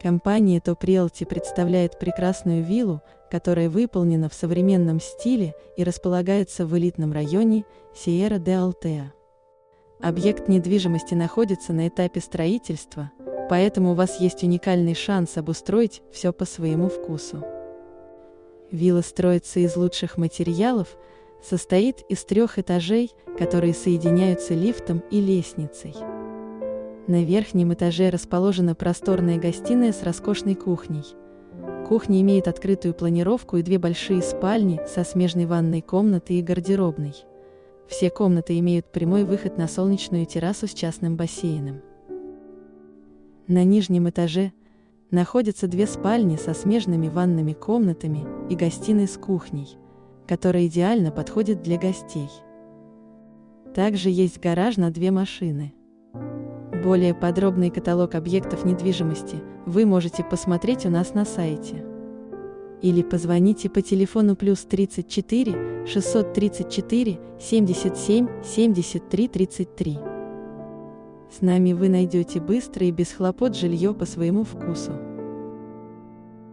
Компания Top Realty представляет прекрасную виллу, которая выполнена в современном стиле и располагается в элитном районе Сиера де Алтеа. Объект недвижимости находится на этапе строительства, поэтому у вас есть уникальный шанс обустроить все по своему вкусу. Вилла строится из лучших материалов, состоит из трех этажей, которые соединяются лифтом и лестницей. На верхнем этаже расположена просторная гостиная с роскошной кухней. Кухня имеет открытую планировку и две большие спальни со смежной ванной комнатой и гардеробной. Все комнаты имеют прямой выход на солнечную террасу с частным бассейном. На нижнем этаже находятся две спальни со смежными ванными комнатами и гостиной с кухней, которая идеально подходит для гостей. Также есть гараж на две машины. Более подробный каталог объектов недвижимости вы можете посмотреть у нас на сайте. Или позвоните по телефону плюс 34 634 77 73 33. С нами вы найдете быстро и без хлопот жилье по своему вкусу.